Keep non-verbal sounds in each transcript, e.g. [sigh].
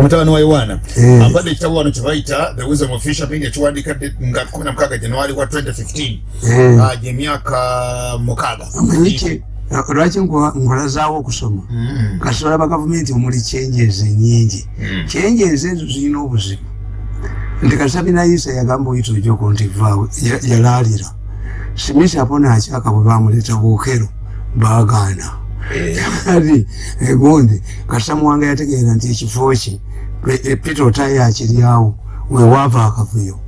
omutabani wa yowaana Eh. ampadde ekitabo wano kyebayita the wisdom of fisherman ekiwandikadde nga 16 januari wa 2015 Eh. Ah, gyemyaka mukaaga amanyiki lwaki nkulazaawo okusoma kasi olaba gavumenti omuli kyenjeze nyingi. Kyenjeze ezo zirina obuzibu nti kasabinayisa yagamba oyita ojoko nti vaawe ya- yalaalira simisi apona akyaka bwe bamuleeta buukero baagaana ati egundi kasamuwanga yategeera nti ekifo kye pe- peter otayo akiryawo wewaava akavuyo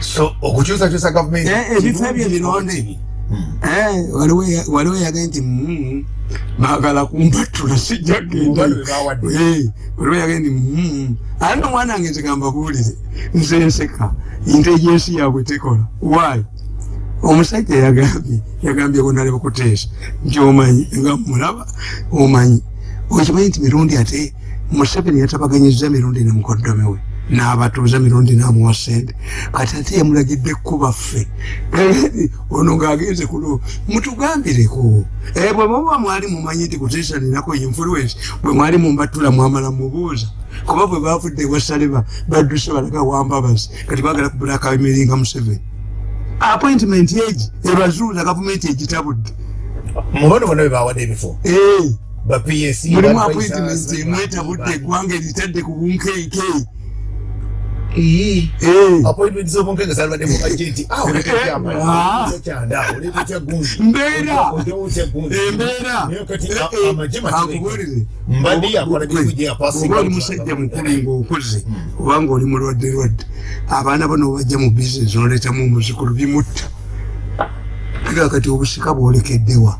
so okukyusakyusa gavumenti Eh, ebifo ebyo bironde. Eh, waliwo eya- waliwo eyagaye nti "Mm, baagala kumpatula sijja genda Mubalo be bawadde. Eh, waliwo eyagaye nti "Mm." ate omwana wange nti gamba buwulire nze nseka intelligensi yaabwe tekola waayo omusajja yagambye yagambye kunale bukuteesa nti omanyi nga mulaba omanyi okimanyi nti mirundi ate museveni yatabaganyiza mirundi ne mukoddomi we n'abatuuza mirundi n'amuwa sente kati ate yamulagidde kuba ffe ono ng'agenze kulo mutugambireko Eh, bwe muba mwali mumanyi nti kuteesaninako influence bwe mwali mumbatula mwamala mubuuza. Kuba bwe bavudde ewasaleba badduse balaga wambabazi kati bagala kubulaka emiringa museveni. Appointment egi ebazuuza gavumenti egitabudde. Mubano bonna be bawadde ebifo. Eh, mulimu appointment emwetabudde eggwanga eritadde ku agenti [laughs] Ah. kyanda oleeta kya gundi? Mbeera. Otewo kya gundi embeera naye kati Eh, eh, oli musajja mukulu ng'okuze oba ng'oli mulwadde lwadde abaana bano bajja mu bizinesi noleetamu omuzukulu bimutta. Ega kati obusika bwolekeddewa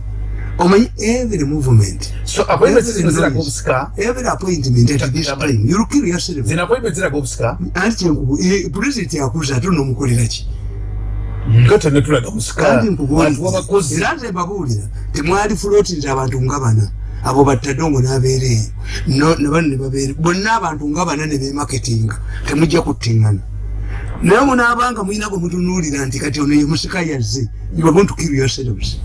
omanyi every movement so appointment zino ziraga obusika every appointment at this time you'll kill yourself. Zino appointment ziraga obusika anti kyenkubu pulezidenti akuza ate onomukolera ki? Nga tonetulaga obusika kandi bantu nkubuulira b'abakozi. Era nze mbabuulira temwali fuloti nti abantu nga bana abo battadongo n'abeera eyo No- ne bano ne babeera bonna abantu nga bana ne bemaketinga temujja kuttiŋŋana naye munaabanga mulina gwe mutunuulira nti kati ono ye musika yazze you are going to kill yourselves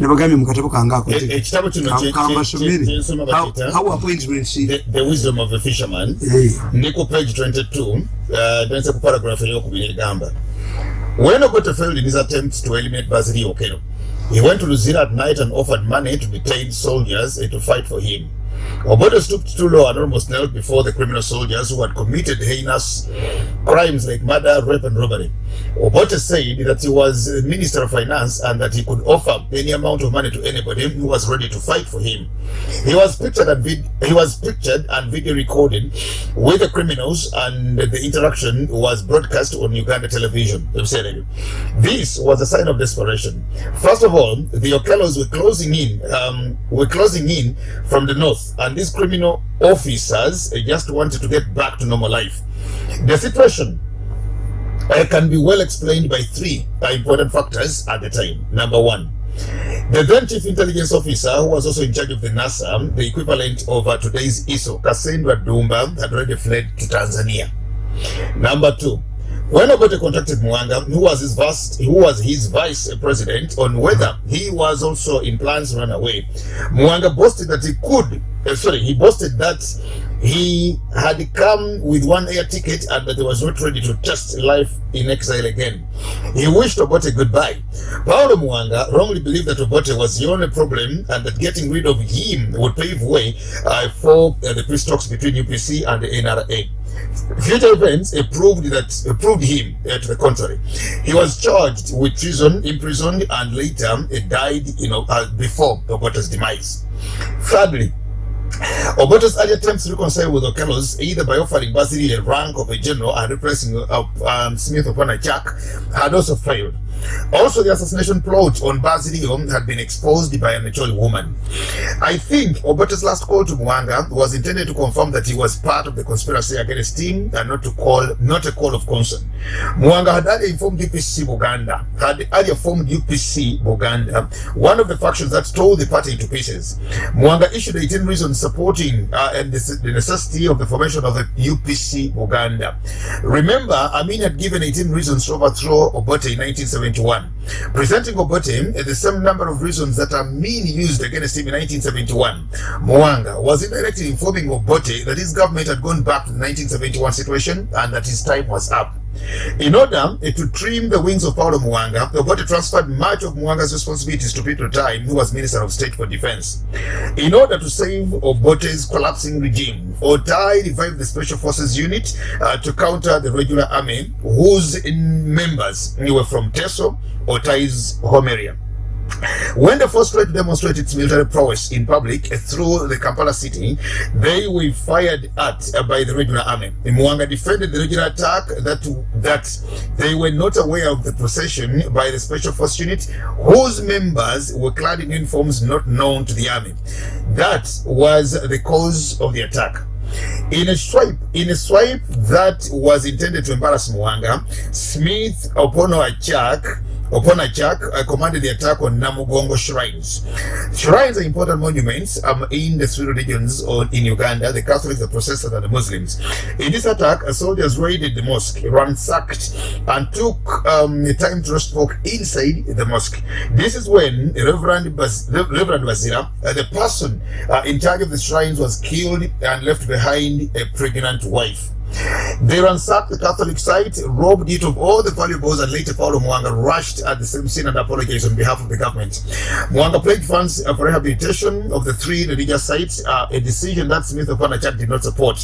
nabagambye mu katabo kange ako E- ekitabo kino kye- kambasomere kye- kyensoma How- bakiyita how appointments The- the wisdom of a fisherman. Eh, ne ku page 22 uh, dense ku paragraph eyokubiri egamba when ogoto failed in his attempt to eliminate basili okero he went to luzira at night and offered money to detained soldiers and to fight for him Obote stooped too low and almost knelt before the criminal soldiers who had committed heinous crimes like murder, rape, and robbery. Obote said that he was minister of finance and that he could offer any amount of money to anybody who was ready to fight for him. He was pictured and he was pictured and video recorded with the criminals, and the interaction was broadcast on Uganda television. This was a sign of desperation. First of all, the Okellos were closing in, um, were closing in from the north, and these criminal officers just wanted to get back to normal life. The situation uh, can be well explained by three important factors at the time. Number one, the then chief intelligence officer, who was also in charge of the NASA, the equivalent of uh, today's ISO, Cassandra Dumba, had already fled to Tanzania. Number two, when Obote contacted Mwanga, who was his vice, who was his vice president, on whether he was also in plans to run away, Mwanga boasted that he could. uh, sorry, he boasted that he had come with one air ticket and that he was not ready to test life in exile again. He wished Obote goodbye. Paulo Mwanga wrongly believed that Obote was the only problem and that getting rid of him would pave way uh, for uh, the peace talks between UPC and the NRA. Future events proved that proved him uh, to the contrary. He was charged with treason, imprisoned, and later uh, died, you know, uh, before Obote's demise. Thirdly, Obote's early attempts to reconcile with Okellos, either by offering Basili a rank of a general and replacing uh, um, Smith upon a jack, had also failed. Also, the assassination plot on Basilio had been exposed by a mature woman. I think Obote's last call to Mwanga was intended to confirm that he was part of the conspiracy against him and not to call, not a call of concern. Mwanga had earlier informed UPC Buganda, had earlier formed UPC Buganda, one of the factions that tore the party into pieces. Mwanga issued 18 reasons supporting uh, and the, necessity of the formation of the UPC Buganda. Remember, Amin had given 18 reasons to overthrow Obote in 1970 1 presenting Obote the same number of reasons that are mean used against him in 1971. Mwanga was indirectly informing Obote that his government had gone back to the 1971 situation and that his time was up. In order eh, to trim the wings of Paulo Mwanga, Obote transferred much of Mwanga's responsibilities to Peter Time, who was Minister of State for Defense. In order to save Obote's collapsing regime, Otai revived the Special Forces Unit uh, to counter the regular army, whose members were from Teso, Home area. When the first tried demonstrated its military prowess in public through the Kampala city, they were fired at uh, by the regular army. Mwanga defended the regular attack that that they were not aware of the procession by the special force unit, whose members were clad in uniforms not known to the army. That was the cause of the attack. In a swipe, in a swipe that was intended to embarrass Mwanga, Smith Opono Achak Oponachak I commanded the attack on Namugongo shrines. Shrines are important monuments um, in the three religions in Uganda, the Catholics, the Protestants, and the Muslims. In this attack, soldiers raided the mosque, ransacked, and took um, time to roast inside the mosque. This is when Reverend, Baz Reverend Bazira, uh, the person uh, in charge of the shrines, was killed and left behind a pregnant wife. They ransacked the Catholic site, robbed it of all the valuables, and later Paulo Mwanga rushed at the same scene and apologized on behalf of the government. Mwanga pledged funds for rehabilitation of the three religious sites, uh, a decision that Smith of Panachak did not support.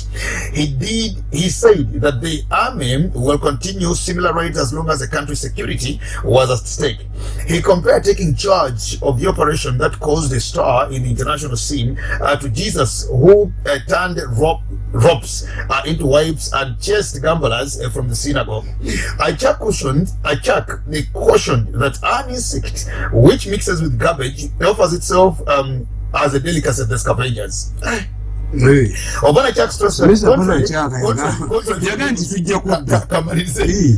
He did. He said that the army will continue similar raids as long as the country's security was at stake. He compared taking charge of the operation that caused a star in the international scene uh, to Jesus, who uh, turned rob ropes uh, into wives and chased gamblers uh, from the synagogue. Achak cautioned, Achak cautioned that an insect which mixes with garbage offers itself um, as a delicacy to the scavengers. Obona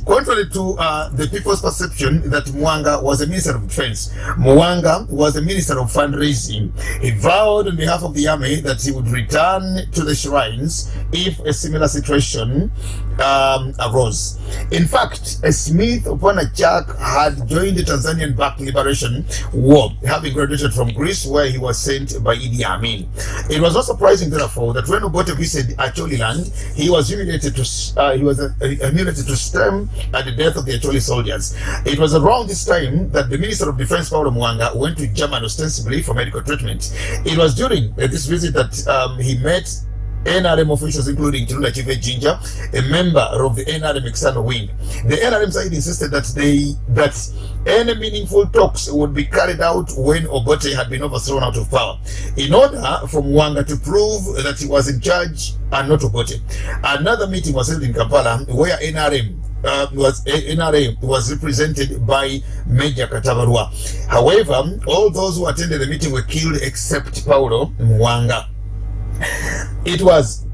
contrary to uh, the people's perception that Mwanga was a minister of defense, Mwanga was a minister of fundraising. He vowed on behalf of the army that he would return to the shrines if a similar situation um, arose. In fact, a Smith upon a Jack had joined the Tanzanian backed liberation war, having graduated from Greece where he was sent by Idi Amin. It was not surprising that when Obote visited Acholi land, he was humiliated to uh, he was uh, humiliated to stem at the death of the Acholi soldiers. It was around this time that the Minister of Defense Paulo Mwanga went to Germany ostensibly for medical treatment. It was during uh, this visit that um, he met NRM officials, including Chilunda Chive Ginger, a member of the NRM external wing. The NRM side insisted that they that any meaningful talks would be carried out when Obote had been overthrown out of power. In order for Mwanga to prove that he was in charge and not Obote, another meeting was held in Kampala where NRM uh, was NRA was represented by Major Katabarwa. However, all those who attended the meeting were killed except Paulo Mwanga. It was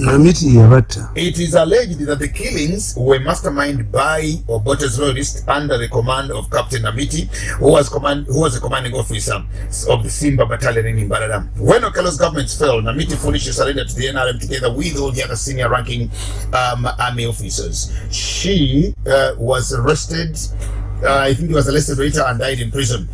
Namiti Yavata. it is alleged that the killings were masterminded by Obote's loyalists under the command of Captain Namiti, who was command who was the commanding officer of the Simba battalion in Imbarada. When Okello's government fell, Namiti foolishly surrendered to the NRM together with all the other senior ranking um, army officers. She uh, was arrested uh, I think he was arrested later and died in prison.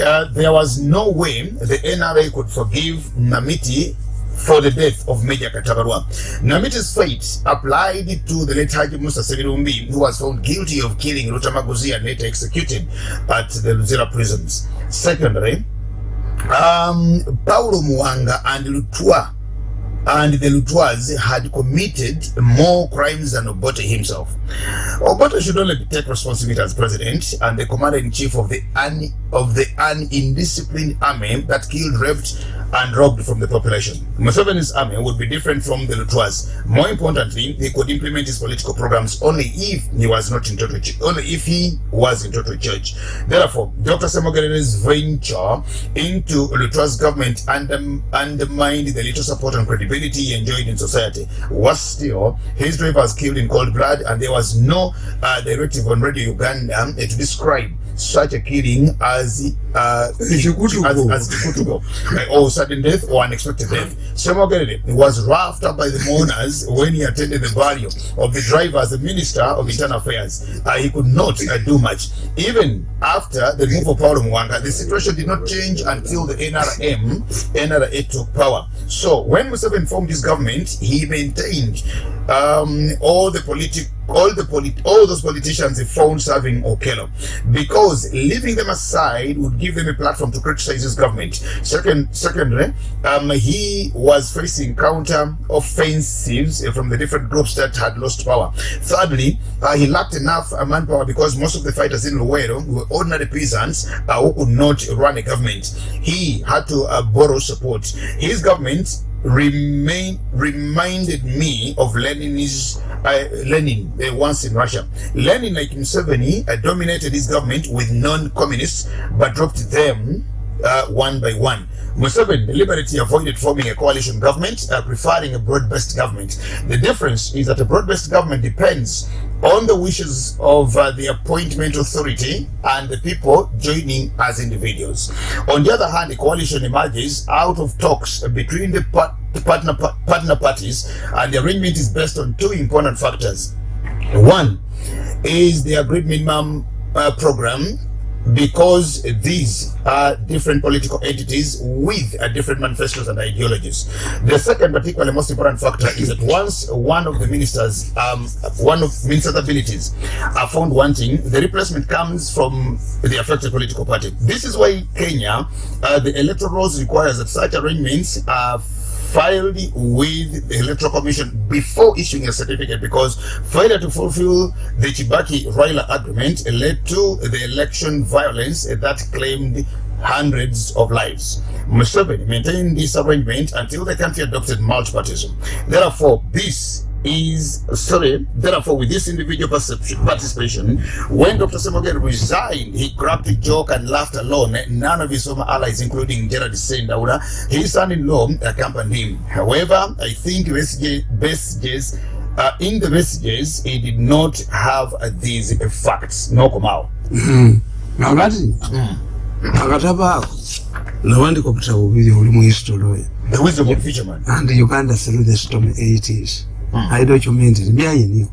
Uh, there was no way the NRA could forgive Namiti for the death of Major Katabarwa. Namiti's fate applied to the late Haji Musa Sevirumbi, who was found guilty of killing Rutamaguzi and later executed at the Luzira prisons. Secondly, um, Paulo Mwanga and Lutua and the Lutwas had committed more crimes than Obote himself. Obote should only take responsibility as president and the commander-in-chief of the un of the unindisciplined army that killed, raped, and robbed from the population. Museveni's army would be different from the Lutwas. More importantly, he could implement his political programs only if he was not in total only if he was in total charge. Therefore, Dr. Semogere's venture into Lutwas government undermined the little support and credibility he enjoyed in society. Was still, his driver was killed in cold blood, and there was no uh, directive on Radio Uganda uh, to describe such a killing as uh, as, as or sudden death or unexpected death. Semogerere was roughed up by the mourners when he attended the burial of the driver as the Minister of Internal Affairs. Uh, he could not uh, do much. Even after the move of Paulo Mwanga, the situation did not change until the NRM, NRA took power. So when Museveni formed his government, he maintained um, all the politic all the polit- all those politicians he found serving Okello because leaving them aside would give them a platform to criticize his government. Second, secondly, um, he was facing counter offensives from the different groups that had lost power. Thirdly, uh, he lacked enough uh, manpower because most of the fighters in Luwero were ordinary peasants uh, who could not run a government. He had to uh, borrow support. His government remain reminded me of Lenin's uh, Lenin uh, once in Russia. Lenin, like Museveni, uh, dominated his government with non-communists, but dropped them uh, one by one. Museveni deliberately avoided forming a coalition government, uh, preferring a broad-based government. The difference is that a broad-based government depends on the wishes of uh, the appointment authority and the people joining as individuals. On the other hand, a coalition emerges out of talks between the par- partner, pa- partner parties, and the arrangement is based on two important factors. One is the agreed minimum uh, program because these are different political entities with uh, different manifestos and ideologies. The second, particularly most important factor is that once one of the ministers, um, one of ministers' abilities are found wanting, the replacement comes from the affected political party. This is why Kenya, uh, the electoral laws requires that such arrangements are filed with the electoral commission before issuing a certificate because failure to fulfill the Chibaki Raila agreement led to the election violence that claimed hundreds of lives. Museveni maintained this arrangement until the country adopted multipartism. Therefore, this is sorry. Therefore, with this individual perception, participation, when Dr. Semogen resigned, he cracked a joke and laughed alone. None of his former allies, including Gerard Sendaura, his son-in-law, accompanied him. However, I think messages uh, in the messages, he did not have uh, these facts. No komao. kakati akatabo ako nawandika obutabo bubiri oli mu history The wisdom of fisherman. and uganda through the storm 80s i document it byayiniyo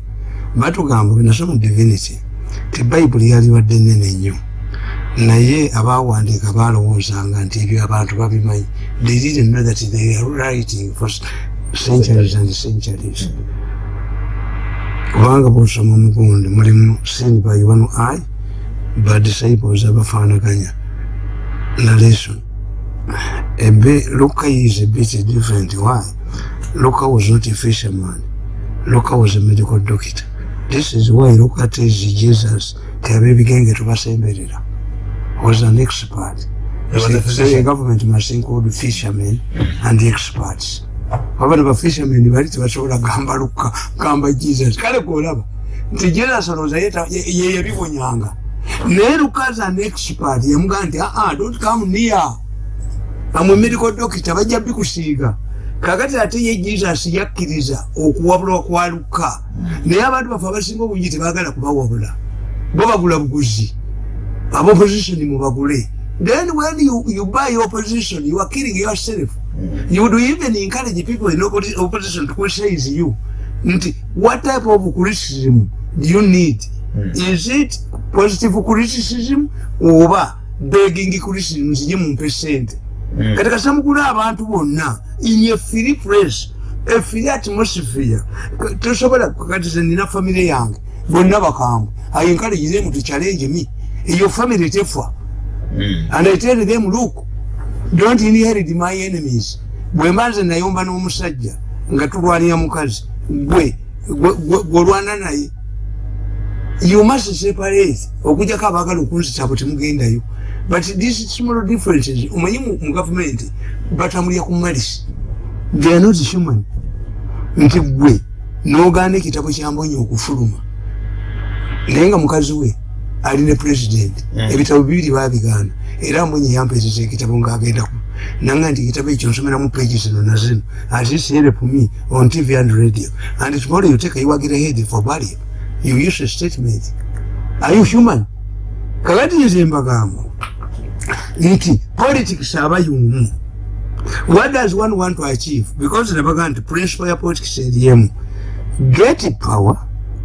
batugamba bwenasoma divinity ti bayibuli yaliwadde nene nnyo naye abawandiika balowoozanga nti ebyo abantu babimanyi they didn't know that they are writing for centuries and centuries kubanga bwosoma omugundi mulimu send by one eye ba disciples abafaanaganya narration a bit, Luca is a bit different. Why? Luca was not a fisherman. Luca was a medical doctor. This is why Luca tells Jesus, Kabebigenge tubasemberera, was an expert. He was a So, so physician. the government must include fishermen and the experts. Abana ba fishermen bali tebasobola gamba Luka, gamba Jesus. Kale kolaba. Nti Jesus olowooza yeta- ye ye yabibonyanga. Naye Luka as an expert yamugamba nti ah ah don't come near. amwe medical doctor bajja bikusiiga kakati ate ye jesus yakkiriza okuwabulwa kwa luka naye abantu bafe abasinga obungi tebagala kubawabula. Bo bagula buguzi. Aba opposition mubagule then when you, you buy your opposition you are killing yourself. You would even encourage people in opposi- opposition to criticize you. Nti what type of criticism do you need? Is it positive criticism oba begging criticism nzije mumpe sente kati kasamugula abantu bonna in a free place a free atmosphere. Tosobola kati ze nina famire yange bonna bakambwe. I encourage them to challenge me. Your family tefa and i tell them look don't inherit my enemies. Bwe mba nze nayomba n'omusajja nga tulwanira mukazi gwe gwolwana naye you must separate. Okujjako abaagala okunzita bwe temugendayo but these small differences omanyi mu gavumenti batambulira ku malisi they are not human. Nti gwe n'ogaana ekitabo kyambonye okufuluma naye nga mukazi we ali ne president ebitabo bibiri babigaana era mbonye yampeereza ekitabo ng'agenda ku nanga nti ekitabo ekyo nsomeramu page zino na zino. Atis help me on tv and radio. And tomorrow you take iwagira head for burial you use a statement. Are you human? Kakati nze mbagamba nti politics aba yumu what does one want to achieve? Because nabaga nti principle ya politics eriyemu get power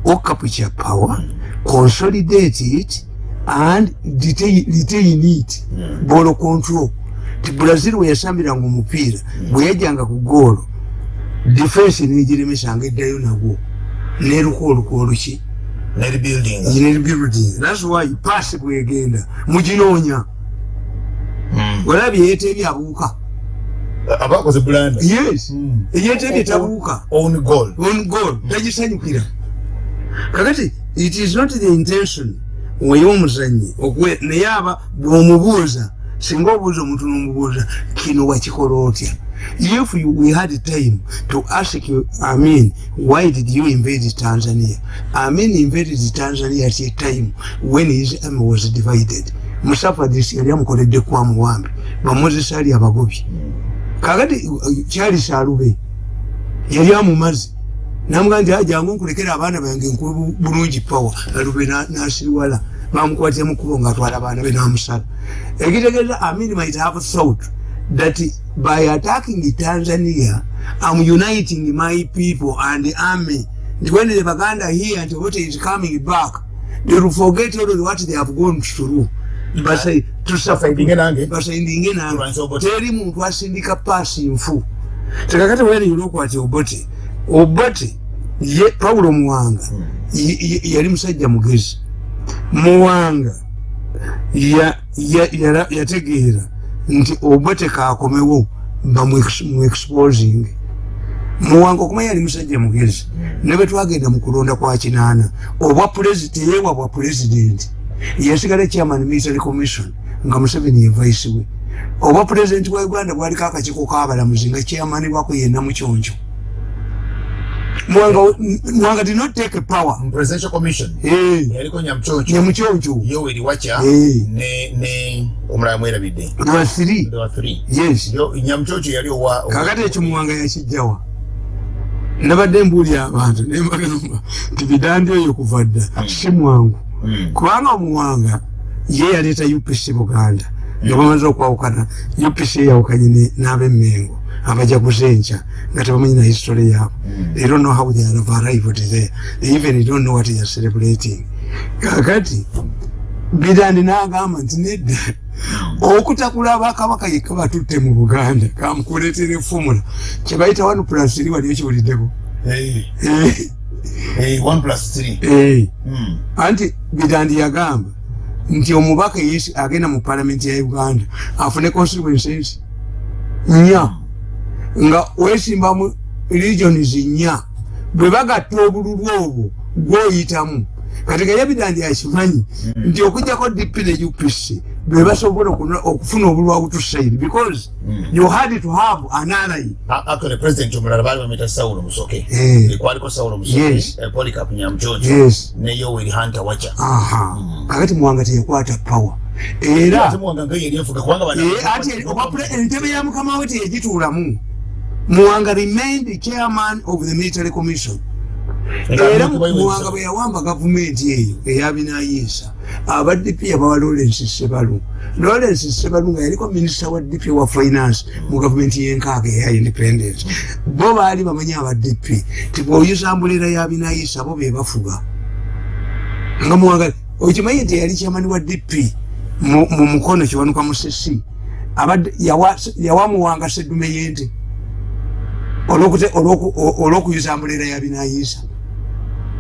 or capture power consolidate it and detain, retain it. Ball control. Ti brazil weyasambiranga omupiira bwe yajjanga ku goolo defense negiremesanga eddayo nagwo. Neruka oluka oluki nerebuilding thats why pass bwegenda muginoonya olabye yeetebye abuuka. Abakoze bulanda yes. Eyeetebye tabuuka. on goal on goal tagisanyukira kakati it is not the intention oy'omuzanyi naye aba bw'omubuuza singa obuuza omuntu n'omubuuza kino wakikola otya? If you, we had time to ask you amin why did you invade tanzania? Amin invaded tanzania at a time when his army was divided musafadis yali amukoledde kwa muwambi bamozesa ali abagobi. Kakati kyali salube yali amumazi namugaa nti ajangu nkulekera abaana bange nkuwa bulungi power. Alube nasiriwala bamukwatira mukubo ngaatwala abaana be namusala. Ekitegeeza amin might have thought that by attacking tanzania am uniting my people and the army. Nti when the baganda here nti what is coming back they will forget all what they have gone through Basaidinge nange. teri muntu asindika paasi nfu. Tekakati weniyolokwati obote obote ye pawulo muwanga ye- yali musajja mugezi. Muwanga ya- ya- yara- yategeera nti obote kakomewo bamuexposing muwanga okumanya yali musajja mugezi. Ne bwetwagenda mu kulonda kwa kinaana obwa pulezidenti teyewa bwa pulezidenti yasigala chairman military commission. Nga museveni ye vice we. Obwa pulezidenti bwa uganda bwaliko akakiiko kabalamuzi nga chairman bwako yenna mukyonjo muwanga muwanga did not take power. Mu presidential commission. Eh, yaliko nyamchoncho ye mukyonjo yoweri wacha. Eh. ne ne omulala mwerabidde three. There were three. yes. Yo- nyamchoncho yali owa kakati ekyo muwanga yakijjawa nabadde mbuulya abantu nembagamba nti bidandi oyo kuva dda si mwangu. Mm. Kubanga omuwanga ye yaleeta upc buganda nga bamaze okwawukana. Upc yawukanye n'abemmengo abajaguze enkya nga tebamanyi na history yaabwe. They don't know how they have arrived there. They even don't know what they are celebrating. Kakati bidandi n'agamba nti nedda okutakula bakabaka yekka batutte mu buganda kamukuleetera efumula kyebayita one plus three waliyo kiwuliddeko Eh, Eh, eh, one plus three. eh. Mm. anti bidandi yagamba nti omubaka yesi agenda mu palamenti ya uganda afune constituencies nnya nga wesimbamu regions nnya bwe bagatta obululu obwo gwoyitamu kati gaye bidandi akimanyi nti okujjako dp ne upc bwe basobola okufuna obululu abutusairi because you had to have an ally. Actually president omulala baali bamwita saulo musoke Eh. ekwaliko saulo musoke Yes. eh, polycarp nyamchoncho yes. ne yoweri hunter wacha. Aha. Kakati muwanga teyakwata power. Era bano- Eh, ati obwapula- entebe ya mukama we teyagituulamu muwanga remained chairman of the military commission. Era muwanga bwe yawamba gavumenti eyo eyabinayiisa aba dp yabawa lawrence sebalu. Lawrence sebalu nga yaliko minisita wa dp wa finance mu gavumenti yenkaaga eya independence. Bo baali bamanyi aba dp ti bwoyuza mbulera yabinayiisa bo be bafuga. Nga muwanga okimanyi nti yali kyamani wa dp mu mu mukono kiwanuka musesi abadde yawa yawa muwanga seddume yente olwokuyuza mbulera yabinayiisa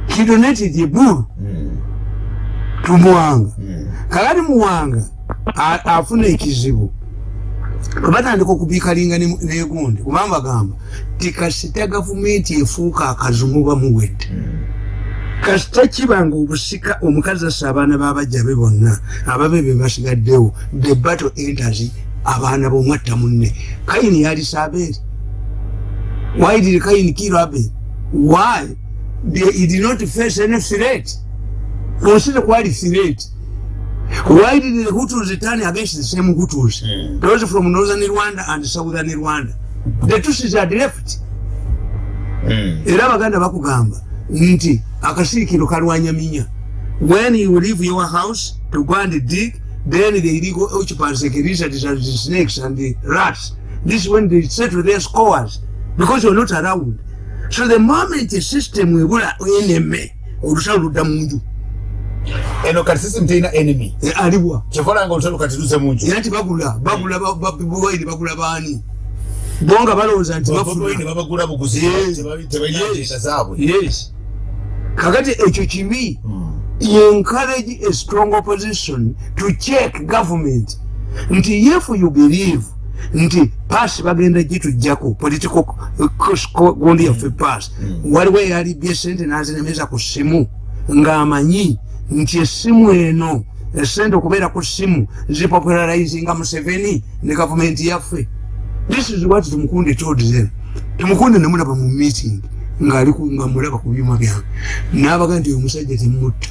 he donated a bull Mm. to muwanga. Mm. kakati muwanga afuna ekizibu. Batandika okubiikalinga ne- negundi kuba bagamba ti kasita gavumenti efuuka akazumu bamuwedde kasita kibanga obusika omukazi assa abaana babajja be bonna ababe be basigaddewo the battle enters abaana bomwatta munne. Kayini yalisa abeeri why did kayini kill abel? Why? They- did not face any threat onsi tekwali threat why did the hutus turn against the same hutus Mm. those from northern rwanda and southern rwanda. The tusis had left. Mm. era abaganda bakugamba nti akasiikiro kalwanya minya. When you leave your house to go and dig then the illegal occupants like lizards and the snakes and the rats. This is when they settle their scores because you're not around. So the moment the system webula enemy olusalo ludda munju eno kati system terina enemy. E, aliwa kyekola nga olusalo kati luse munju era nti bagula bagula ba- ba- buwaidi bagula baani? Bo nga balowooza nti bafuna babagula buguzi Yes. tebalina agenda zaabwe. yes. Kakati ekyo kibi Hmm. encourage a strong opposition to check government. Nti if you believe nti pass bagenda gitujjako political gundi yaffe pass. Waliwo eyalibye sente nazinemeza ku simu ng'amanyi nti essimu eno esente okubeera ku simu zipopularizinga museveni ne gavumenti yaffe. This is what tumukunde told them. Tumukunde nemulaba mu meeting nga mulaba ku byuma byange nabaga nti oyo omusajja temutta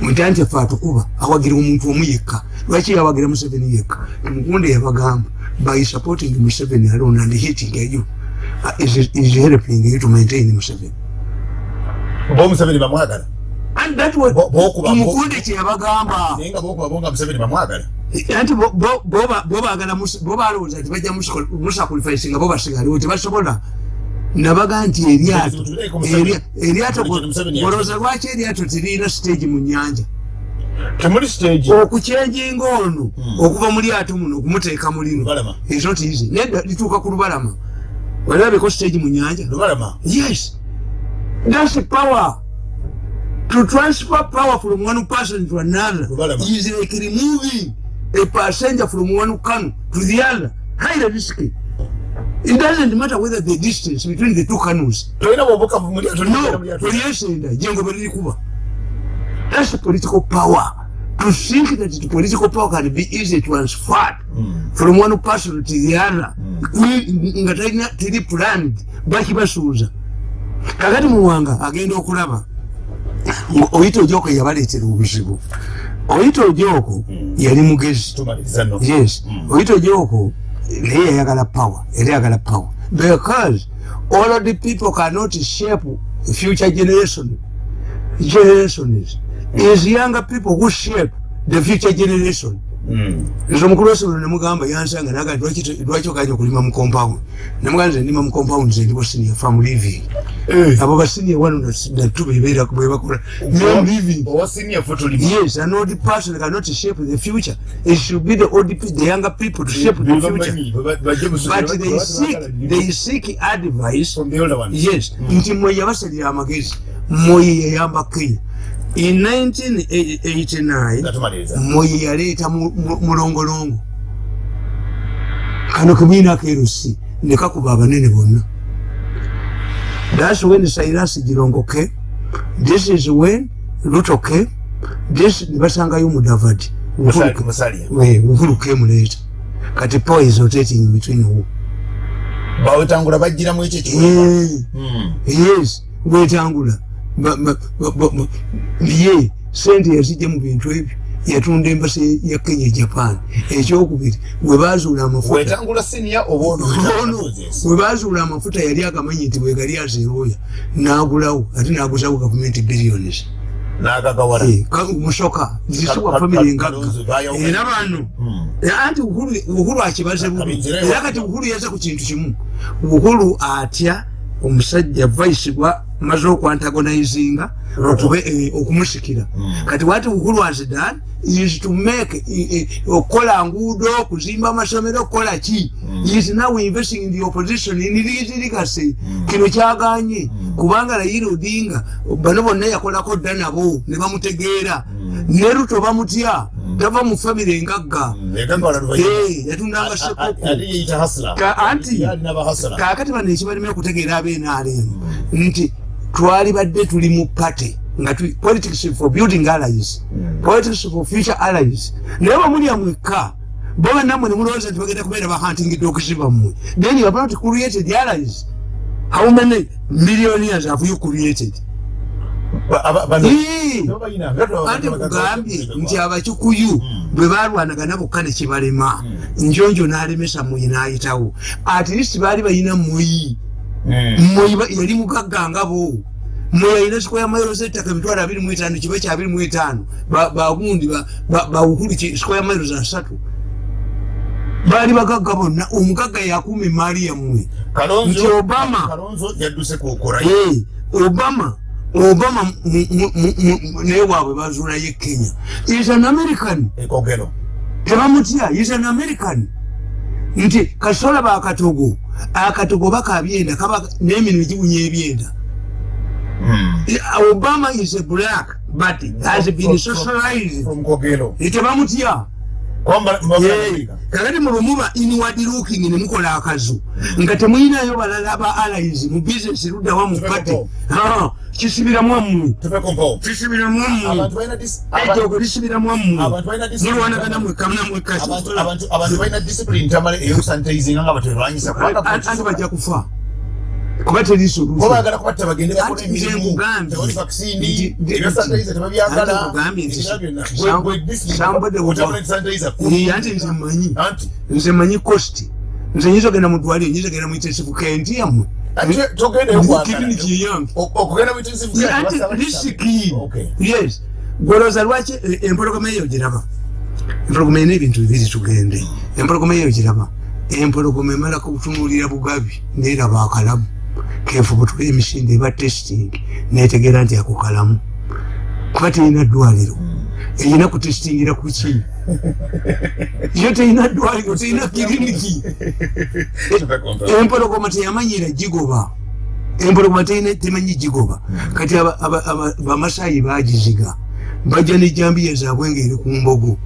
nti anti ffe atukuba awagira omuntu omu yekka. Lwaki yawagira museveni yekka? Tumukunde yabagamba by supporting museveni alone and hitting you uh, is helping you to maintain museveni. Bo museveni bamwagala tumukunde kyeyabagamba. Naye nga bokuba bonga museveni bamwagala anti bo- bo- boba- bobagala mus- bobalowooza nti bajja musacrifice nga bo basigalewo tebasobola nabaga nti eryato eryato Buli kintu Museveni olowooza lwaki eryato teriina stage mu nyanja temuli stage. Okukyenjinga ono okuva mu lyato muno okumuteeka mu lino lubalama. is not easy. Nedda lituuka ku lubalama. Walabeko stage mu nyanja yes. That's power to transfer power from one person to another is like removing a passenger from one canoe to the other. Highly risky it doesn't matter whether the distance between the two canoes no tolyesenda jengo belirikuba that's political power. To think that the political power can be easily transferred mm. from one person to the other Kuli- nga teri planned bakibasuuza kakati muwanga agenda okulaba oyita ojoko yabaleetera obuzibu. Oyita ojoko yali mugezi. Yes. Oyita ojoko naye yayagala power era yagala power. Because all of the people cannot shape future generation. Generations is younger people who shape the future generation nze omukulu wesomero nemugamba yansanga naga lwaki okanya okulima mu compound? Nemugamba nze ndima mu compound nze ndibo senior farm living. Abo basenior wano natu bebeera bwebakola I'm living. owa senior fo tulimu Yes, an old person cannot shape the future. It should be the old people, the younger people to shape the future. But they seek, they seek advice. from the older ones. Yes, nti mwe yabasalira amagezi moyi yayamba kenya in 1989 nga tumaliriza moyi yaleeta mu- mu- mulongolongo. Kano kebiina kerusi nekakuba abanene bonna. Thats when silas girongoke this is when lutoke this nebasangayo mudavadi. Musali- musalya uhuru kemuleeta kati power is rotating between who bawetangula bajjiramu ekyo ekiwemba Eh, Mm. yes bwetangula Ye sente yazijja mu bintu ebyo. Yatunda embasa ya kenya japan. Ekyokubiri webazuula amafuta. Webazuula amafuta yali agamanyi nti bwegali azeroya nagulawo ate naguzawo gavumenti billions. Eh, ka- musoka zisibwa Ka- famire ngagga. Era bano Mm. Eh, anti uhuru akibaze bubi era kati uhuru yaza ku kintu kimu. Uhuru atya omusajja vice gwa maze okwantagonizinga okube eh, okumusikira. Kati wati uhuru has done is to make eh, eh, okukola nguudo okuzimba amasomero okukola ki? Is now investing in the opposition in litirikase kino kyaganye. Kubanga rayira odinga bano bonna yakolako dda nabo ne bamutegeera. Ne ruto bamutya tava mu famire engagga. Egagawala luvannyuma yatundanga sekoko ate yeyita hasla. Ka- anti- yalina bahasla kakati bano ekibalime okutegeera abenaalemu nti twali badde tuli mu pate nga tuli- politics for building allies politics for future allies. Naye bamulya mwekka bo bannamwe nemulowooza nti bagenda kubeera bahuntingidde okusiba mmwe then you have not created allies. How many millionaires have you created? Anti kugambye nti abakikuyu bwe balwanagana bokka nekibalema njonjo n'alemesa muyi n'ayitawo. At least baali balina muyi yali mugagga nga bo. Mweyalina square miles ettaka emitwalo abiri mu etaano kiba kya abiri mu etaano. Bagundi bawukulu square miles asatu baali bagagga bonna omugagga yakuuma emaali yammwe. Nti obama obama obama naye waabwe bazuulayo e kenya. Is an american. Tebamutya is an american nti kasola bakatogo akatogo bakabyenda kaba nemirimu gibunya ebyenda. Obama is a black but has been socialized. Tebamutya kakati mulumuba inward looking nemukola akazu. Nga temuyinayo balala ba allies mu business luddawa mu pati kisibiramu ammwe kisibiramu ammwe ejoogo lisibiramu ammwe mulwanagana mwekkamunamuekkaanti bajja kufa kuba teri solutionanti nze manyi nze manyi cost. Nze nyinza ogenda mudwaliro nyinza ogenda muitensive kenti yammwe risiki yes. Goloza lwaki empologoma eyo giraba empologoma erina ebintu bibiri tugende. Empologoma eyo giraba empologoma emalako butunulira bugabi neraba akalamu kefubutula emisinde eba testing. Netegeera nti ako kalamu kuba terina ddwaliro erina kutestingira kuki yo terina ddwaliro terina kiriniki empologoma teyamanyira gigoba empologoma temanyi gigoba kati bamasayi bagiziga bajja nejambiya zaabwe ngaeri ku mbogo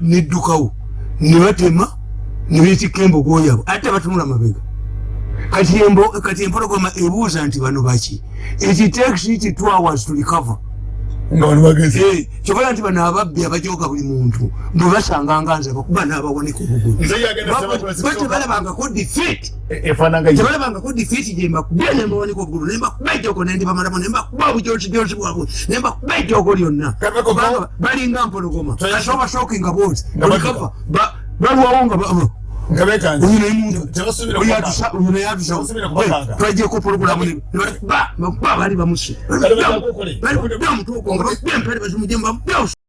neddukawo nebatema nebetikka embogo yabo ate batunula mabega kati empologoma ebuuza nti bano baki? It takes it two hours to recover? Kyokola nti bano ababbi abajoga buli muntu bwe basanganga nze bakuba n'abawoneka obugulutebalabangako defeat. Tebalabangako defeat gyembakubye nembawonika obugulu nembakuba ejjogo nendibamalamu nembakuba obujoosijosi bwabwe nembakuba ejjogo lyonna. Balinga mpologoma. Kasobasookinga boozi olikava balwawo nga twajeko pologulamu bali bamuse bali mutugomba empere bazimujemba